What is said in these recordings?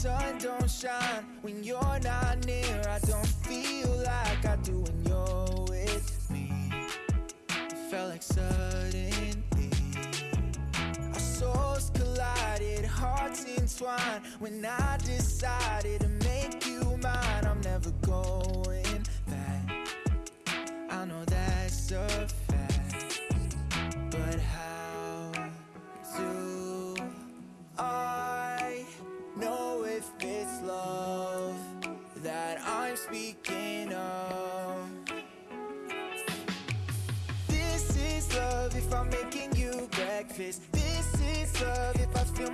sun don't shine when you're not near. I don't feel like I do when you're with me. It felt like suddenly Our souls collided, hearts entwined. When I decided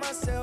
myself.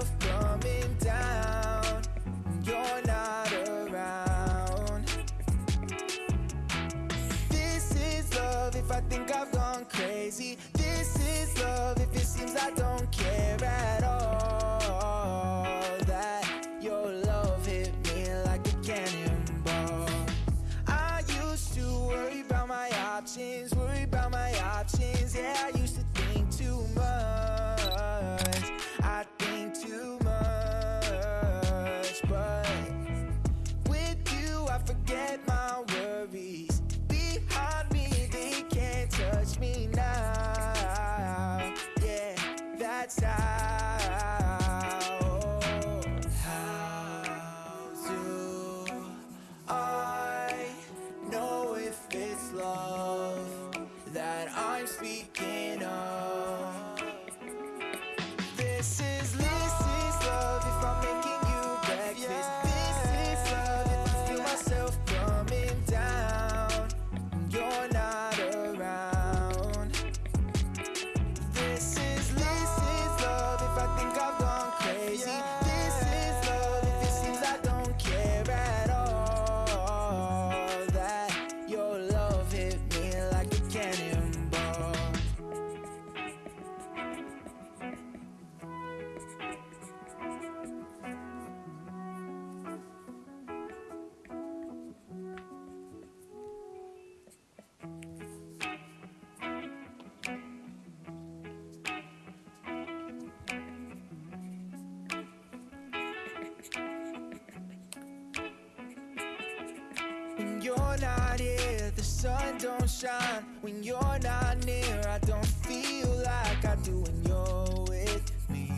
not here, the sun don't shine When you're not near, I don't feel like I do when you're with me.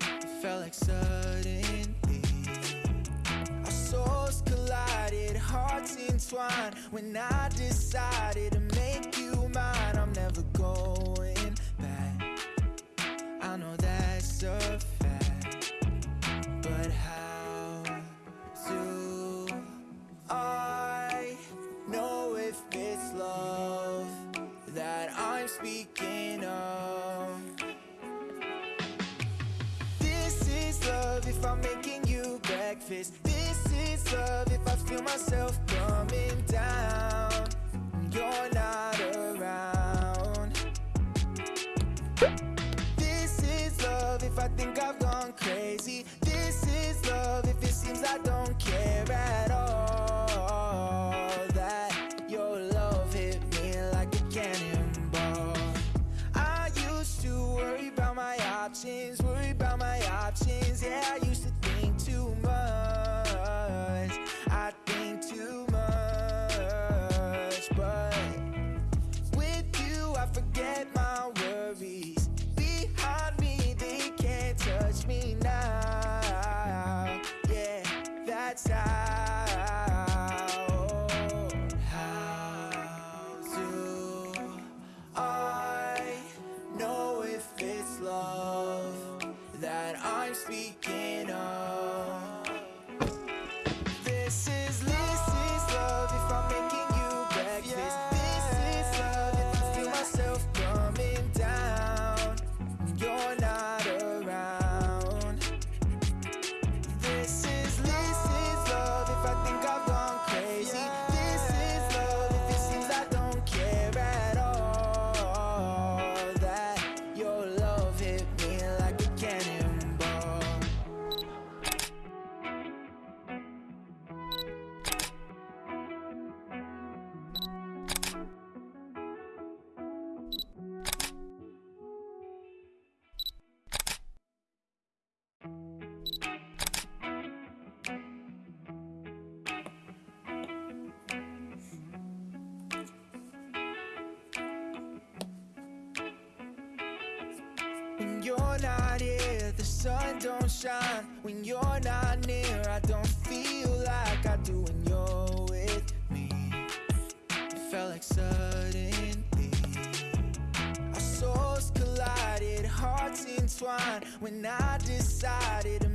It felt like suddenly Our souls collided, hearts entwined. When I decided to make you mine I'm never going back. I know that's a I'm making you breakfast. This is love if I feel myself coming down. You're not around. This is love if I think I've gone crazy. This is love if it seems I don't not here, the sun don't shine. When you're not near, I don't feel like I do when you're with me. It felt like suddenly Our souls collided, hearts entwined. When I decided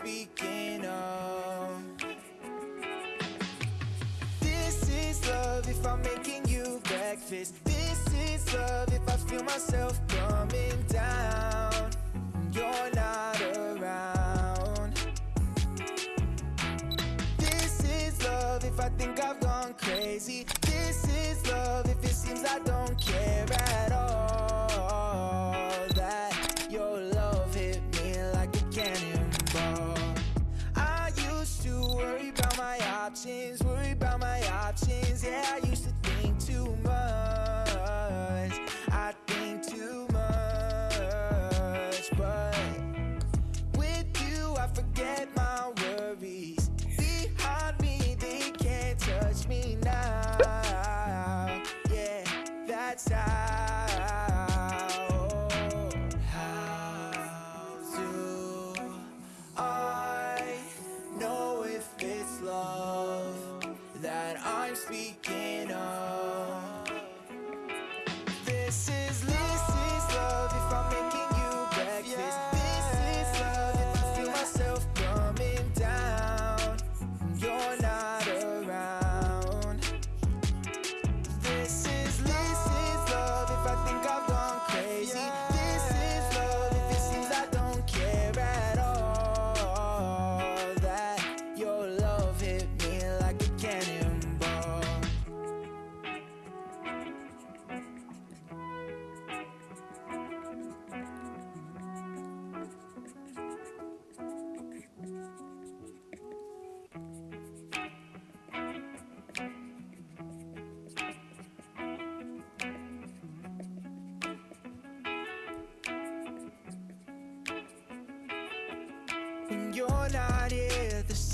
speaking of. This is love if I'm making you breakfast. This is love if I feel myself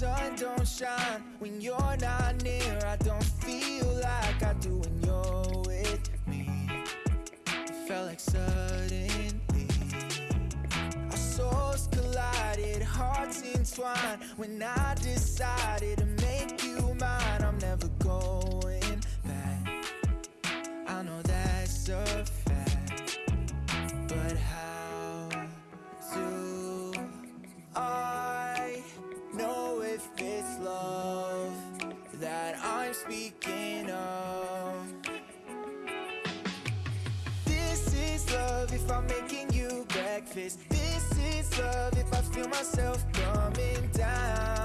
sun don't shine. When you're not near I don't feel like I do when you're with me. It felt like suddenly Our souls collided, hearts entwined. When I decided to make you mine I'm never going back. I know that's a surface This is love if I feel myself coming down.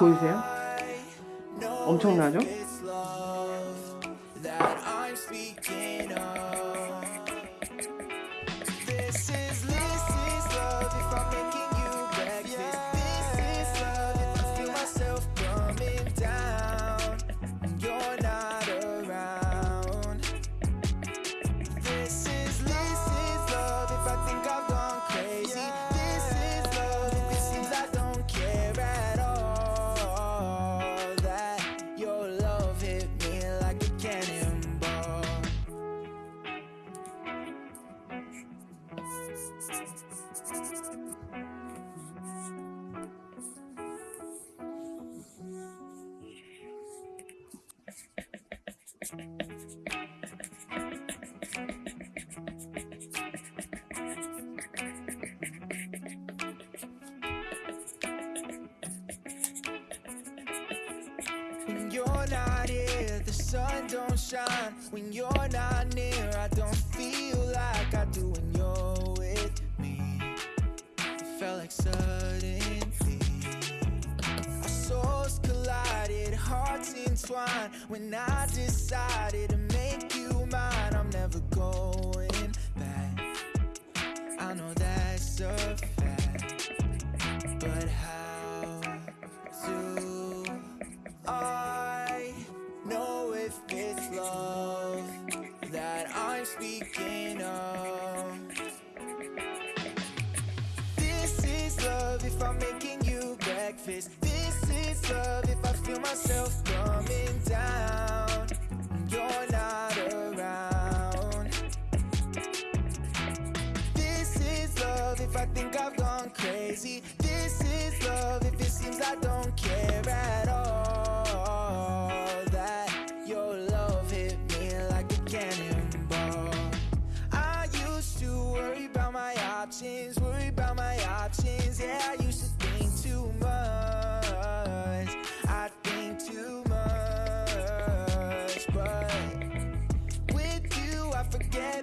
보이세요? 엄청나죠? You're not here, the sun don't shine. When you're not near, I don't feel like I do when you're with me. It felt like suddenly our souls collided, hearts entwined. When I decided to make you mine, I'm never going back. I know that's a I think I've gone crazy. This is love if it seems I don't care at all. That your love hit me like a cannonball. I used to worry about my options, worry about my options. Yeah, I used to think too much. I think too much, but with you, I forget